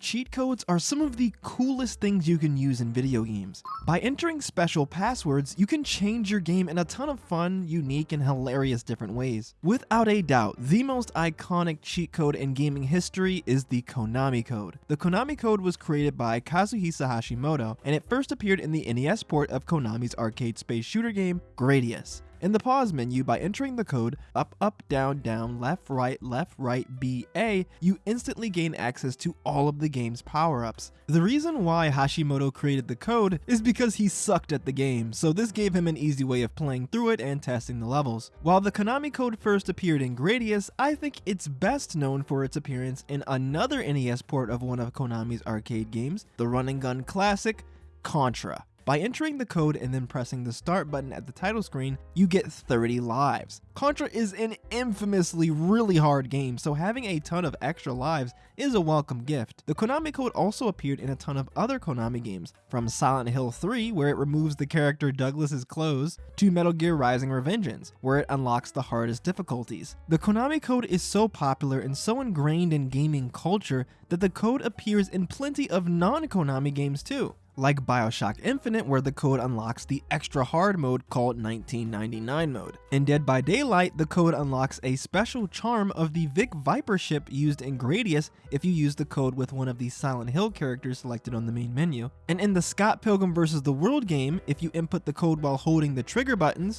Cheat codes are some of the coolest things you can use in video games. By entering special passwords, you can change your game in a ton of fun, unique, and hilarious different ways. Without a doubt, the most iconic cheat code in gaming history is the Konami code. The Konami code was created by Kazuhisa Hashimoto, and it first appeared in the NES port of Konami's arcade space shooter game, Gradius. In the pause menu, by entering the code up, up, down, down, left, right, left, right, B, A, you instantly gain access to all of the game's power-ups. The reason why Hashimoto created the code is because he sucked at the game, so this gave him an easy way of playing through it and testing the levels. While the Konami code first appeared in Gradius, I think it's best known for its appearance in another NES port of one of Konami's arcade games, the run and gun classic, Contra. By entering the code and then pressing the start button at the title screen, you get 30 lives. Contra is an infamously really hard game, so having a ton of extra lives is a welcome gift. The Konami code also appeared in a ton of other Konami games, from Silent Hill 3, where it removes the character Douglas's clothes, to Metal Gear Rising Revengeance, where it unlocks the hardest difficulties. The Konami code is so popular and so ingrained in gaming culture that the code appears in plenty of non-Konami games too like Bioshock Infinite where the code unlocks the extra hard mode called 1999 mode. In Dead by Daylight, the code unlocks a special charm of the Vic Viper ship used in Gradius if you use the code with one of the Silent Hill characters selected on the main menu. And in the Scott Pilgrim vs. the World game, if you input the code while holding the trigger buttons,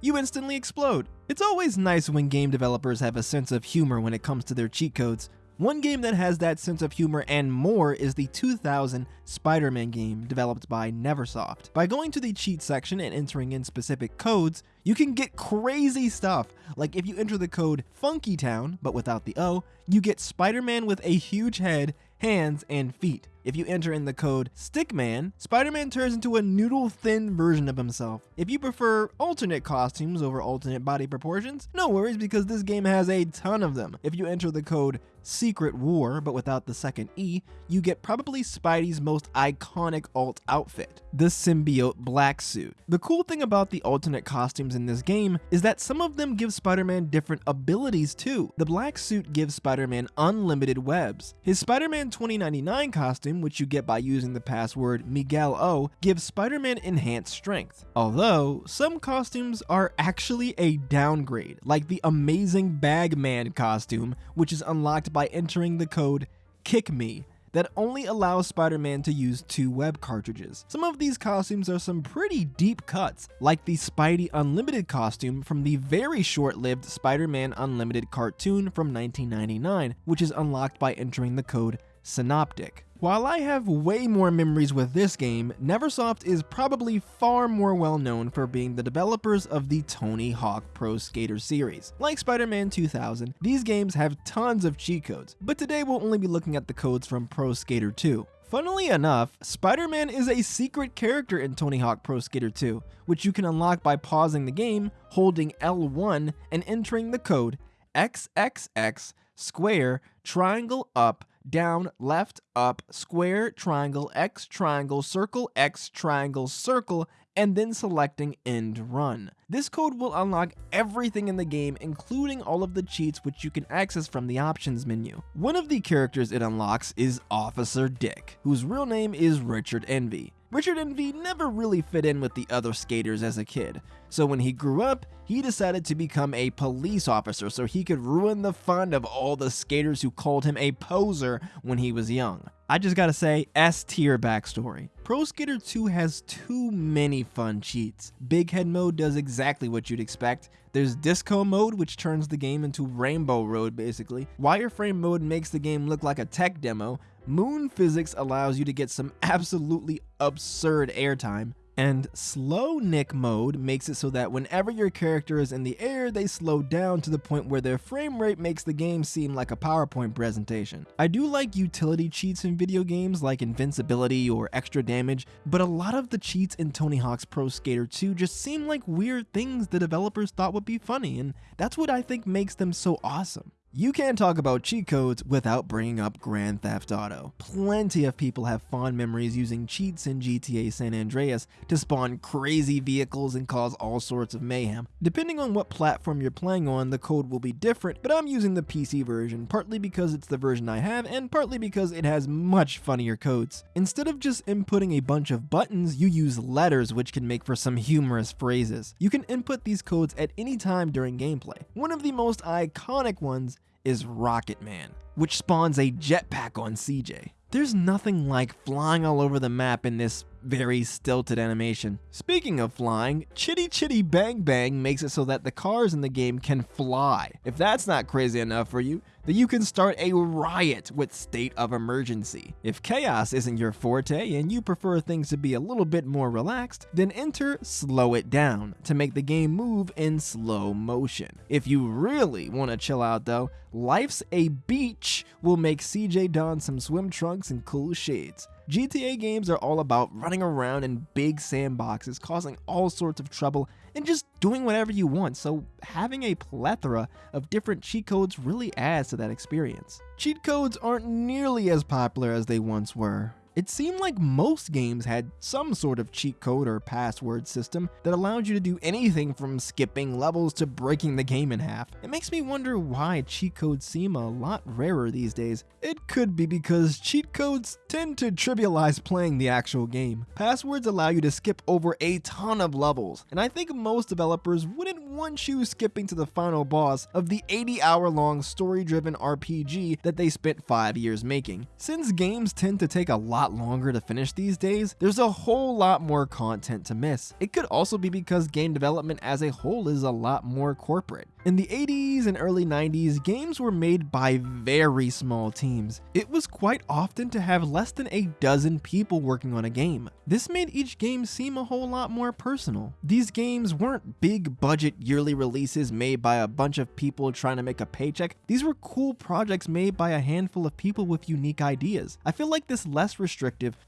you instantly explode. It's always nice when game developers have a sense of humor when it comes to their cheat codes. One game that has that sense of humor and more is the 2000 Spider-Man game developed by Neversoft. By going to the cheat section and entering in specific codes, you can get crazy stuff. Like if you enter the code Funky Town, but without the O, you get Spider-Man with a huge head, hands, and feet. If you enter in the code Stickman, Spider-Man turns into a noodle-thin version of himself. If you prefer alternate costumes over alternate body proportions, no worries because this game has a ton of them. If you enter the code Secret War, but without the second E, you get probably Spidey's most iconic alt outfit, the symbiote black suit. The cool thing about the alternate costumes in this game is that some of them give Spider-Man different abilities too. The black suit gives Spider-Man unlimited webs. His Spider-Man 2099 costume which you get by using the password Miguel O, gives Spider-Man enhanced strength. Although, some costumes are actually a downgrade, like the amazing Bagman costume, which is unlocked by entering the code KICKME that only allows Spider-Man to use two web cartridges. Some of these costumes are some pretty deep cuts, like the Spidey Unlimited costume from the very short-lived Spider-Man Unlimited cartoon from 1999, which is unlocked by entering the code Synoptic. While I have way more memories with this game, Neversoft is probably far more well known for being the developers of the Tony Hawk Pro Skater series. Like Spider-Man 2000, these games have tons of cheat codes, but today we'll only be looking at the codes from Pro Skater 2. Funnily enough, Spider-Man is a secret character in Tony Hawk Pro Skater 2, which you can unlock by pausing the game, holding L1, and entering the code XXX square triangle up down, left, up, square, triangle, X, triangle, circle, X, triangle, circle, and then selecting end run. This code will unlock everything in the game, including all of the cheats which you can access from the options menu. One of the characters it unlocks is Officer Dick, whose real name is Richard Envy. Richard Envy never really fit in with the other skaters as a kid, so when he grew up, he decided to become a police officer so he could ruin the fun of all the skaters who called him a poser when he was young. I just gotta say, S tier backstory. Pro Skater 2 has too many fun cheats. Big Head mode does exactly what you'd expect. There's Disco mode, which turns the game into Rainbow Road basically. Wireframe mode makes the game look like a tech demo. Moon physics allows you to get some absolutely absurd airtime. And slow Nic mode makes it so that whenever your character is in the air, they slow down to the point where their frame rate makes the game seem like a PowerPoint presentation. I do like utility cheats in video games like invincibility or extra damage, but a lot of the cheats in Tony Hawk's Pro Skater 2 just seem like weird things the developers thought would be funny, and that's what I think makes them so awesome. You can't talk about cheat codes without bringing up Grand Theft Auto. Plenty of people have fond memories using cheats in GTA San Andreas to spawn crazy vehicles and cause all sorts of mayhem. Depending on what platform you're playing on, the code will be different, but I'm using the PC version, partly because it's the version I have, and partly because it has much funnier codes. Instead of just inputting a bunch of buttons, you use letters which can make for some humorous phrases. You can input these codes at any time during gameplay. One of the most iconic ones is Rocket Man, which spawns a jetpack on CJ. There's nothing like flying all over the map in this very stilted animation. Speaking of flying, Chitty Chitty Bang Bang makes it so that the cars in the game can fly. If that's not crazy enough for you, then you can start a riot with State of Emergency. If chaos isn't your forte and you prefer things to be a little bit more relaxed, then enter Slow It Down to make the game move in slow motion. If you really want to chill out though, Life's a Beach will make CJ don some swim trunks and cool shades. GTA games are all about running around in big sandboxes, causing all sorts of trouble, and just doing whatever you want, so having a plethora of different cheat codes really adds to that experience. Cheat codes aren't nearly as popular as they once were. It seemed like most games had some sort of cheat code or password system that allowed you to do anything from skipping levels to breaking the game in half. It makes me wonder why cheat codes seem a lot rarer these days. It could be because cheat codes tend to trivialize playing the actual game. Passwords allow you to skip over a ton of levels, and I think most developers wouldn't want you skipping to the final boss of the 80 hour long story driven RPG that they spent 5 years making. Since games tend to take a lot lot longer to finish these days, there's a whole lot more content to miss. It could also be because game development as a whole is a lot more corporate. In the 80s and early 90s, games were made by very small teams. It was quite often to have less than a dozen people working on a game. This made each game seem a whole lot more personal. These games weren't big budget yearly releases made by a bunch of people trying to make a paycheck. These were cool projects made by a handful of people with unique ideas. I feel like this less restrictive,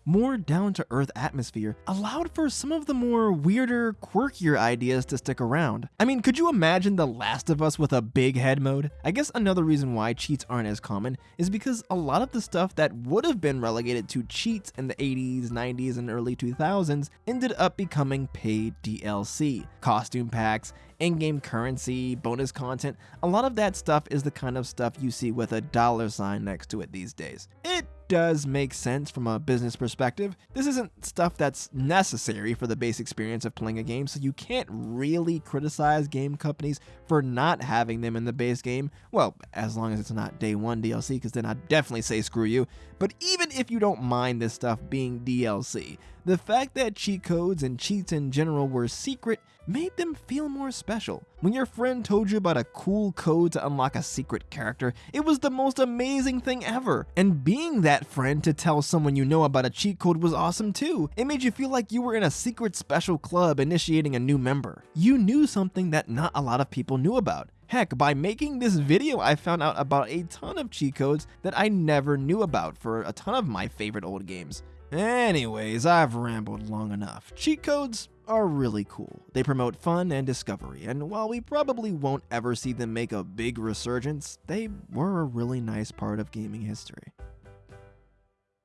more down to earth atmosphere allowed for some of the more weirder, quirkier ideas to stick around. I mean, could you imagine the last Last of Us with a big head mode? I guess another reason why cheats aren't as common is because a lot of the stuff that would have been relegated to cheats in the 80s, 90s, and early 2000s ended up becoming paid DLC. Costume packs, in-game currency, bonus content, a lot of that stuff is the kind of stuff you see with a dollar sign next to it these days. It does make sense from a business perspective. This isn't stuff that's necessary for the base experience of playing a game, so you can't really criticize game companies for not having them in the base game. Well, as long as it's not day one DLC, because then I'd definitely say screw you. But even if you don't mind this stuff being DLC, the fact that cheat codes and cheats in general were secret made them feel more special. When your friend told you about a cool code to unlock a secret character, it was the most amazing thing ever. And being that friend to tell someone you know about a cheat code was awesome too. It made you feel like you were in a secret special club initiating a new member. You knew something that not a lot of people knew about. Heck, by making this video, I found out about a ton of cheat codes that I never knew about for a ton of my favorite old games. Anyways, I've rambled long enough. Cheat codes are really cool. They promote fun and discovery, and while we probably won't ever see them make a big resurgence, they were a really nice part of gaming history.